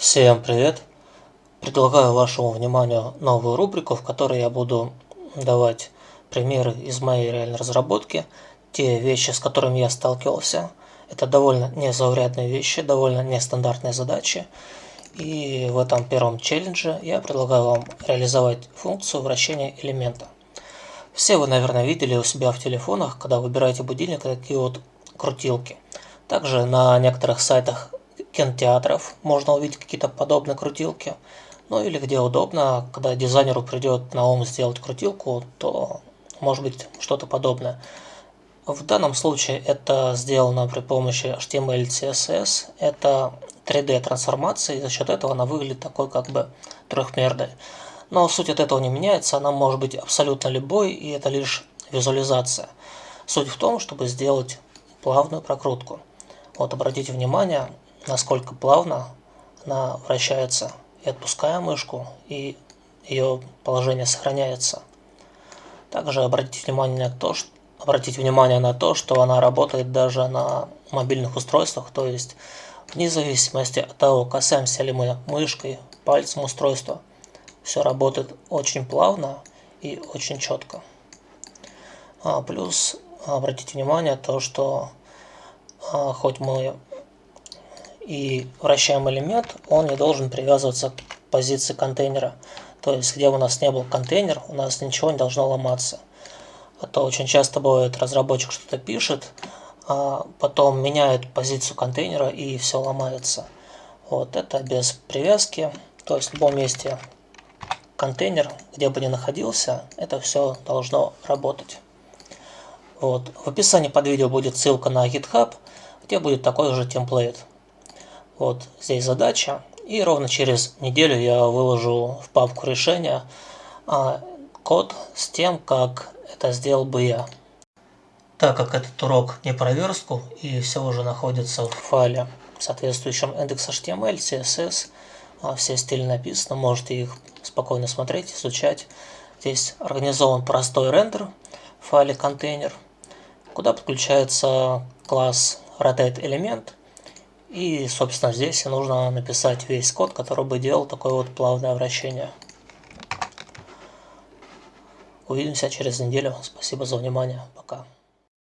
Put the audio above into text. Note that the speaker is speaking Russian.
Всем привет! Предлагаю вашему вниманию новую рубрику, в которой я буду давать примеры из моей реальной разработки, те вещи, с которыми я сталкивался. Это довольно незаурядные вещи, довольно нестандартные задачи. И в этом первом челлендже я предлагаю вам реализовать функцию вращения элемента. Все вы, наверное, видели у себя в телефонах, когда выбираете будильник, такие вот крутилки. Также на некоторых сайтах кинотеатров можно увидеть какие-то подобные крутилки. Ну или где удобно, когда дизайнеру придет на ум сделать крутилку, то может быть что-то подобное. В данном случае это сделано при помощи HTML, CSS. Это 3D трансформация, и за счет этого она выглядит такой как бы трехмерной. Но суть от этого не меняется, она может быть абсолютно любой, и это лишь визуализация. Суть в том, чтобы сделать плавную прокрутку. Вот обратите внимание, насколько плавно она вращается. И отпуская мышку, и ее положение сохраняется. Также обратите внимание на то, что обратите внимание на то, что она работает даже на мобильных устройствах, то есть вне зависимости от того, касаемся ли мы мышкой, пальцем устройства, все работает очень плавно и очень четко. А, плюс обратите внимание то, что а, хоть мы и вращаем элемент, он не должен привязываться к позиции контейнера. То есть, где у нас не был контейнер, у нас ничего не должно ломаться. А то очень часто бывает, разработчик что-то пишет, а потом меняет позицию контейнера и все ломается. Вот это без привязки. То есть в любом месте контейнер, где бы ни находился, это все должно работать. Вот. В описании под видео будет ссылка на GitHub, где будет такой же темплейт. Вот здесь задача. И ровно через неделю я выложу в папку решения а, код с тем, как это сделал бы я. Так как этот урок не про верстку и все уже находится в файле, соответствующем index.html, CSS, а, все стили написаны, можете их спокойно смотреть, изучать. Здесь организован простой рендер в файле контейнер, куда подключается класс rotate и, собственно, здесь нужно написать весь код, который бы делал такое вот плавное вращение. Увидимся через неделю. Спасибо за внимание.